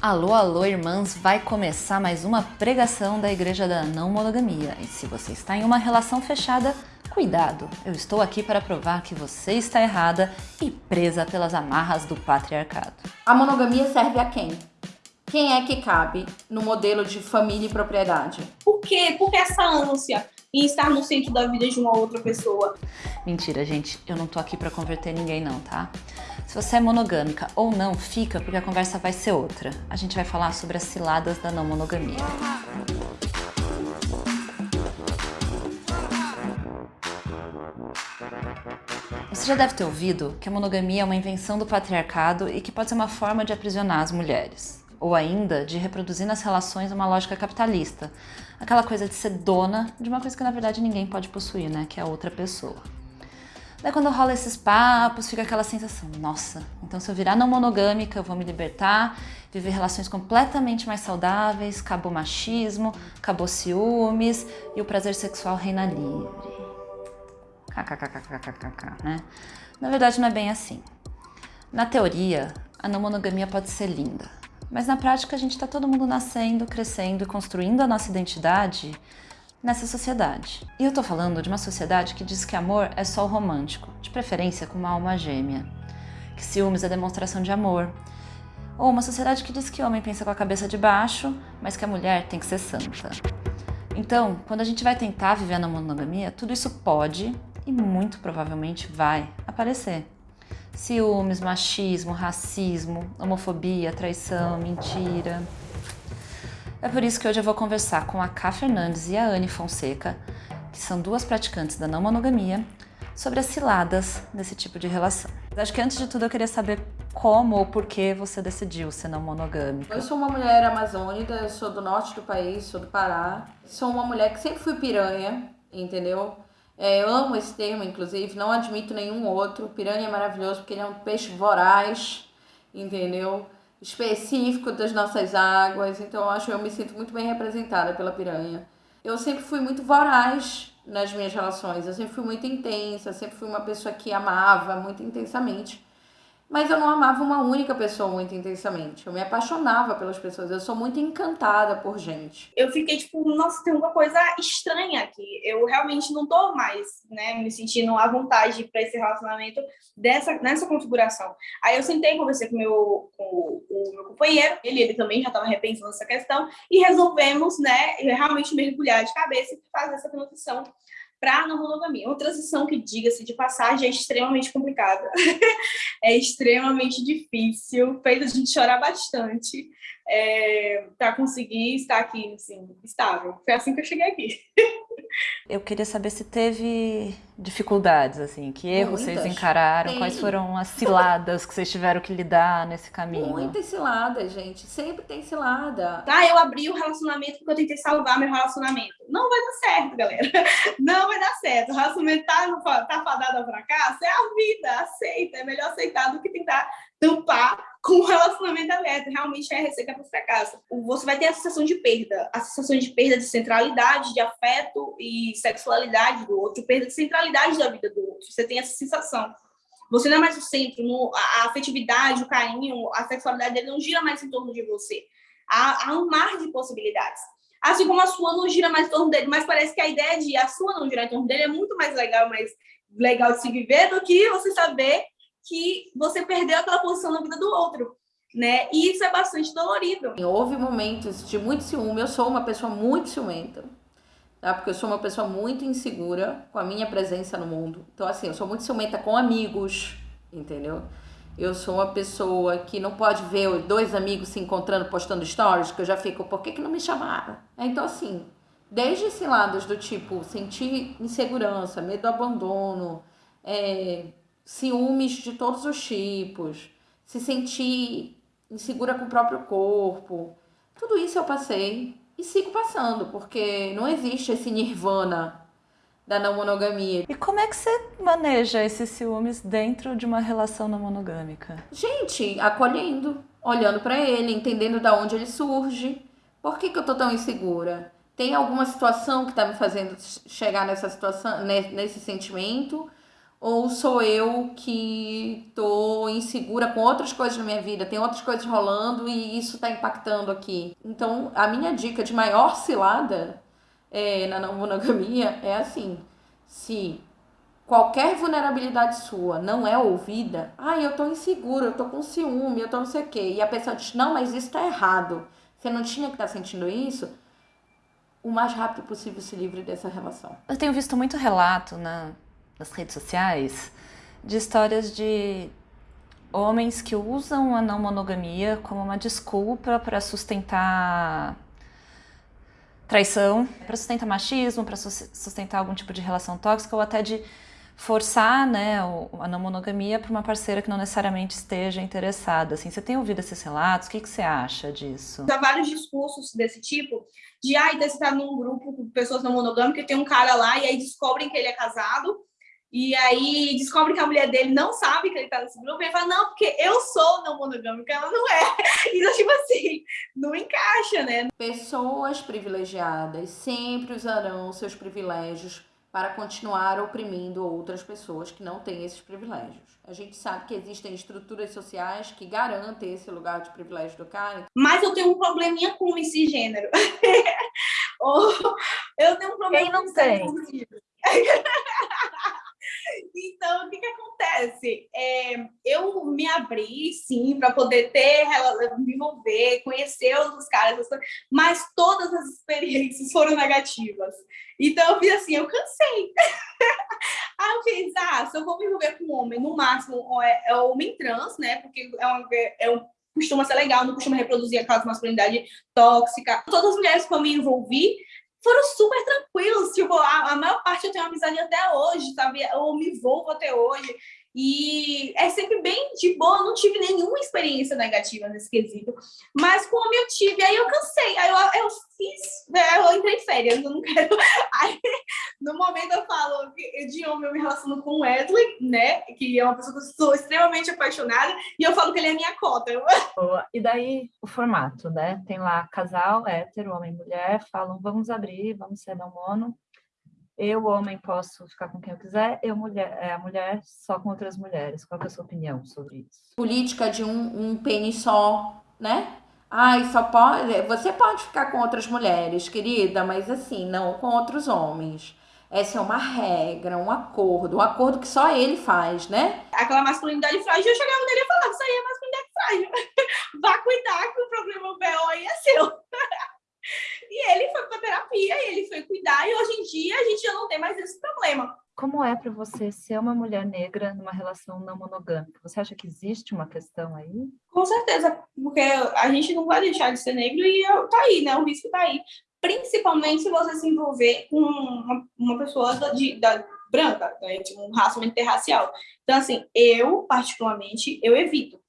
Alô, alô, irmãs! Vai começar mais uma pregação da Igreja da Não Monogamia. E se você está em uma relação fechada, cuidado! Eu estou aqui para provar que você está errada e presa pelas amarras do patriarcado. A monogamia serve a quem? Quem é que cabe no modelo de família e propriedade? Por quê? Por que essa ânsia em estar no centro da vida de uma outra pessoa? Mentira, gente. Eu não tô aqui para converter ninguém não, tá? Se você é monogâmica ou não, fica porque a conversa vai ser outra. A gente vai falar sobre as ciladas da não monogamia. Você já deve ter ouvido que a monogamia é uma invenção do patriarcado e que pode ser uma forma de aprisionar as mulheres. Ou ainda de reproduzir nas relações uma lógica capitalista. Aquela coisa de ser dona de uma coisa que na verdade ninguém pode possuir, né? Que é a outra pessoa. Daí quando rola esses papos, fica aquela sensação, nossa, então se eu virar não monogâmica, eu vou me libertar, viver relações completamente mais saudáveis, acabou machismo, acabou ciúmes e o prazer sexual reina livre. KKKKKKK, né? Na verdade não é bem assim. Na teoria, a não monogamia pode ser linda, mas na prática a gente está todo mundo nascendo, crescendo e construindo a nossa identidade nessa sociedade. E eu tô falando de uma sociedade que diz que amor é só o romântico, de preferência com uma alma gêmea, que ciúmes é demonstração de amor, ou uma sociedade que diz que homem pensa com a cabeça de baixo, mas que a mulher tem que ser santa. Então, quando a gente vai tentar viver na monogamia, tudo isso pode e muito provavelmente vai aparecer. Ciúmes, machismo, racismo, homofobia, traição, mentira. É por isso que hoje eu vou conversar com a Ká Fernandes e a Anne Fonseca, que são duas praticantes da não monogamia, sobre as ciladas desse tipo de relação. Acho que antes de tudo eu queria saber como ou por que você decidiu ser não monogâmica. Eu sou uma mulher amazônica, sou do norte do país, sou do Pará. Sou uma mulher que sempre fui piranha, entendeu? É, eu amo esse termo, inclusive, não admito nenhum outro. Piranha é maravilhoso porque ele é um peixe voraz, entendeu? específico das nossas águas, então eu acho eu me sinto muito bem representada pela piranha. Eu sempre fui muito voraz nas minhas relações, eu sempre fui muito intensa, sempre fui uma pessoa que amava muito intensamente. Mas eu não amava uma única pessoa muito intensamente. Eu me apaixonava pelas pessoas. Eu sou muito encantada por gente. Eu fiquei tipo, nossa, tem uma coisa estranha aqui. Eu realmente não tô mais, né, me sentindo à vontade para esse relacionamento dessa nessa configuração. Aí eu sentei, conversei com meu com o, meu companheiro, ele, ele também já estava repensando essa questão e resolvemos, né, realmente mergulhar de cabeça e fazer essa transição para a não monogamia. Uma transição que, diga-se de passagem, é extremamente complicada, é extremamente difícil, fez a gente chorar bastante é, para conseguir estar aqui, assim, estável. Foi assim que eu cheguei aqui. Eu queria saber se teve dificuldades, assim, que erros Muitas. vocês encararam, Tem. quais foram as ciladas que vocês tiveram que lidar nesse caminho? Muitas ciladas, gente, sempre tem cilada. Tá, eu abri o relacionamento porque eu tentei salvar meu relacionamento. Não vai dar certo, galera. Não vai dar certo. O relacionamento tá, tá fadado ao fracasso, é a vida, aceita. É melhor aceitar do que tentar tampar com o relacionamento aberto. Realmente é receita para o fracasso. Você vai ter a sensação de perda, a sensação de perda de centralidade, de afeto e sexualidade do outro, perda de centralidade da vida do outro. Você tem essa sensação. Você não é mais o centro, no, a, afetividade, o carinho, a sexualidade dele não gira mais em torno de você. Há, há um mar de possibilidades. Assim como a sua não gira mais em torno dele, mas parece que a ideia de a sua não girar em torno dele é muito mais legal, mais legal de se viver do que você saber que você perdeu aquela posição na vida do outro. Né? E isso é bastante dolorido. Houve momentos de muito ciúme, eu sou uma pessoa muito ciumenta, tá? Porque eu sou uma pessoa muito insegura com a minha presença no mundo. Então, assim, eu sou muito ciumenta com amigos, entendeu? Eu sou uma pessoa que não pode ver dois amigos se encontrando, postando stories, que eu já fico, por que, que não me chamaram? Então, assim, desde esse lado do tipo, sentir insegurança, medo do abandono, é, ciúmes de todos os tipos, se sentir insegura com o próprio corpo. Tudo isso eu passei e sigo passando, porque não existe esse nirvana da não monogamia. E como é que você maneja esses ciúmes dentro de uma relação não monogâmica? Gente, acolhendo, olhando para ele, entendendo da onde ele surge. Por que, que eu tô tão insegura? Tem alguma situação que tá me fazendo chegar nessa situação, nesse sentimento? Ou sou eu que tô insegura com outras coisas na minha vida, tem outras coisas rolando e isso tá impactando aqui. Então, a minha dica de maior cilada é, na não monogamia é assim: se qualquer vulnerabilidade sua não é ouvida, ai, eu tô insegura, eu tô com ciúme, eu tô não sei o quê, e a pessoa diz: não, mas isso tá errado, você não tinha que estar tá sentindo isso o mais rápido possível se livre dessa relação. Eu tenho visto muito relato na, nas redes sociais de histórias de homens que usam a não monogamia como uma desculpa para sustentar traição, para sustentar machismo, para sustentar algum tipo de relação tóxica ou até de forçar né, a não monogamia para uma parceira que não necessariamente esteja interessada. Assim, você tem ouvido esses relatos? O que, que você acha disso? Há vários discursos desse tipo, de ah, você está num grupo com pessoas não monogâmicas, tem um cara lá e aí descobrem que ele é casado, e aí descobre que a mulher dele não sabe que ele está nesse grupo, e ele fala, não, porque eu sou não monogâmica, ela não é. Então, tipo assim, não encaixa, né? Pessoas privilegiadas sempre usarão seus privilégios para continuar oprimindo outras pessoas que não têm esses privilégios. A gente sabe que existem estruturas sociais que garantem esse lugar de privilégio do cara. Mas eu tenho um probleminha com esse gênero. eu tenho um problema Quem não tem? Então, o que, que acontece? É, eu me abri, sim, para poder ter, me envolver, conhecer outros caras, mas todas as experiências foram negativas. Então, eu fiz assim, eu cansei. Aí eu fiz, ah, se eu vou me envolver com um homem, no máximo é, é homem trans, né? Porque é um, é um, costuma ser legal, não costuma reproduzir aquela masculinidade tóxica. Todas as mulheres que eu me envolvi, foram super tranquilos. Tipo, a, a maior parte eu tenho amizade até hoje, sabe? Eu me envolvo até hoje. E é sempre bem de boa, não tive nenhuma experiência negativa nesse quesito. Mas como eu tive, aí eu cansei, aí eu, eu fiz, né, eu entrei em férias, eu não quero. Aí, no momento eu falo de homem eu me relaciono com o Wesley, né? Que é uma pessoa que eu sou extremamente apaixonada, e eu falo que ele é minha cota. Boa. E daí o formato, né? Tem lá casal, hétero, homem e mulher, falam, vamos abrir, vamos ser não mono eu, homem, posso ficar com quem eu quiser, eu, mulher, é, a mulher, só com outras mulheres. Qual é a sua opinião sobre isso? Política de um, um pênis só, né? Ai, só pode. Você pode ficar com outras mulheres, querida, mas assim, não com outros homens. Essa é uma regra, um acordo, um acordo que só ele faz, né? Aquela masculinidade frágil, eu chegava nele e falava, isso aí é masculinidade frágil. Vá cuidar que o problema BO aí é seu. E ele foi para terapia, e ele foi cuidar, e hoje em dia a gente já não tem mais esse problema. Como é para você ser uma mulher negra numa relação não monogâmica? Você acha que existe uma questão aí? Com certeza, porque a gente não vai deixar de ser negro e tá aí, né? O risco tá aí. Principalmente se você se envolver com uma, uma pessoa da, de, da branca, né? Tipo, um raça interracial. Então, assim, eu, particularmente, eu evito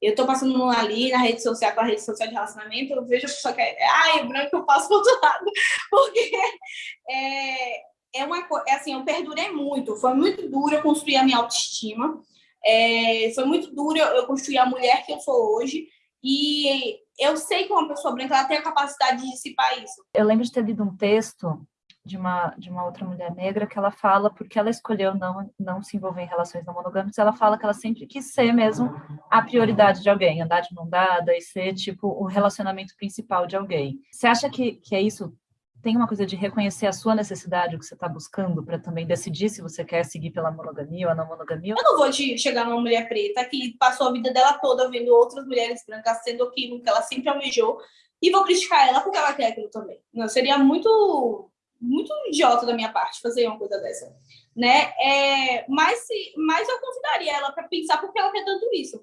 eu tô passando ali na rede social, com a rede social de relacionamento, eu vejo a pessoa que é, ai, branco, eu passo pro outro lado, porque é, é uma é assim, eu perdurei muito, foi muito duro eu construir a minha autoestima, é, foi muito duro eu construir a mulher que eu sou hoje, e eu sei que uma pessoa branca ela tem a capacidade de dissipar isso. Eu lembro de ter lido um texto de uma, de uma outra mulher negra que ela fala, porque ela escolheu não, não se envolver em relações não monogâmicas, ela fala que ela sempre quis ser mesmo a prioridade de alguém, andar de mão dada e ser, tipo, o relacionamento principal de alguém. Você acha que, que é isso? Tem uma coisa de reconhecer a sua necessidade, o que você está buscando, para também decidir se você quer seguir pela monogamia ou a não monogamia? Eu não vou chegar numa mulher preta que passou a vida dela toda vendo outras mulheres brancas sendo aquilo que ela sempre almejou e vou criticar ela porque ela quer aquilo também. Não, seria muito muito idiota da minha parte fazer uma coisa dessa, né? É, mas, se, mas eu convidaria ela para pensar por que ela quer tanto isso.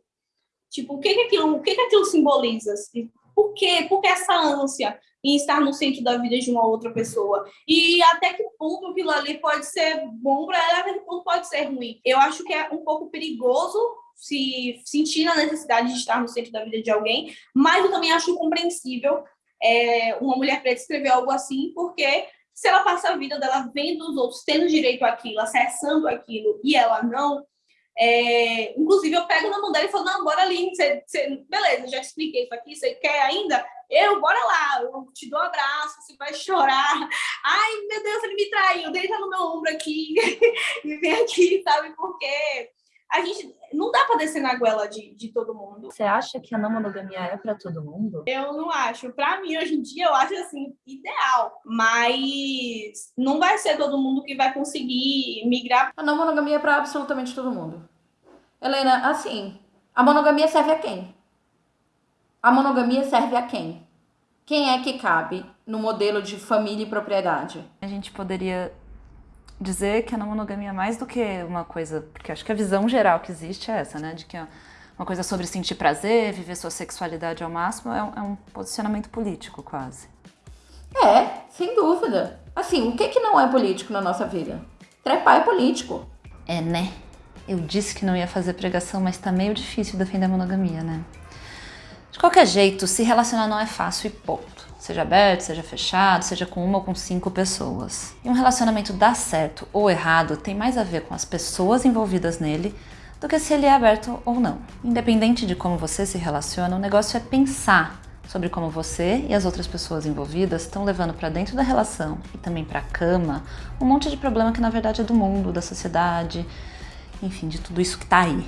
Tipo, o que que aquilo, o que que aquilo simboliza? Por quê? Por que essa ânsia em estar no centro da vida de uma outra pessoa? E até que ponto aquilo ali pode ser bom para ela, até que ponto pode ser ruim? Eu acho que é um pouco perigoso se sentir a necessidade de estar no centro da vida de alguém, mas eu também acho compreensível é, uma mulher preta escrever algo assim, porque se ela passa a vida dela vendo os outros tendo direito àquilo, acessando aquilo, e ela não, é, inclusive eu pego na mão dela e falo, não, bora ali, você, você, beleza, já expliquei isso aqui, você quer ainda? Eu, bora lá, eu te dou um abraço, você vai chorar. Ai, meu Deus, ele me traiu, deita no meu ombro aqui e vem aqui, sabe por quê? A gente não dá para descer na goela de, de todo mundo. Você acha que a não monogamia é para todo mundo? Eu não acho. Para mim, hoje em dia, eu acho assim, ideal. Mas não vai ser todo mundo que vai conseguir migrar. A não monogamia é para absolutamente todo mundo. Helena, assim, a monogamia serve a quem? A monogamia serve a quem? Quem é que cabe no modelo de família e propriedade? A gente poderia dizer que a não monogamia é mais do que uma coisa, porque acho que a visão geral que existe é essa, né, de que é uma coisa sobre sentir prazer, viver sua sexualidade ao máximo, é um, é um posicionamento político quase. É, sem dúvida. Assim, o que que não é político na nossa vida? Trepar é político. É, né? Eu disse que não ia fazer pregação, mas tá meio difícil defender a monogamia, né? De qualquer jeito, se relacionar não é fácil e ponto. Seja aberto, seja fechado, seja com uma ou com cinco pessoas. E um relacionamento dar certo ou errado tem mais a ver com as pessoas envolvidas nele do que se ele é aberto ou não. Independente de como você se relaciona, o negócio é pensar sobre como você e as outras pessoas envolvidas estão levando para dentro da relação e também para a cama um monte de problema que na verdade é do mundo, da sociedade, enfim, de tudo isso que está aí.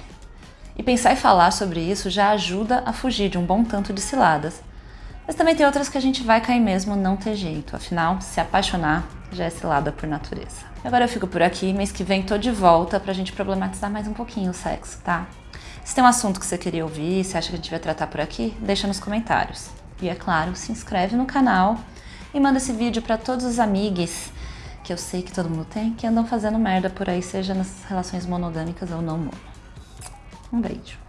E pensar e falar sobre isso já ajuda a fugir de um bom tanto de ciladas mas também tem outras que a gente vai cair mesmo, não ter jeito. Afinal, se apaixonar já é cilada por natureza. Agora eu fico por aqui, mês que vem tô de volta pra gente problematizar mais um pouquinho o sexo, tá? Se tem um assunto que você queria ouvir, se acha que a gente vai tratar por aqui, deixa nos comentários. E é claro, se inscreve no canal e manda esse vídeo para todos os amigos que eu sei que todo mundo tem, que andam fazendo merda por aí, seja nas relações monogâmicas ou não mono. Um beijo.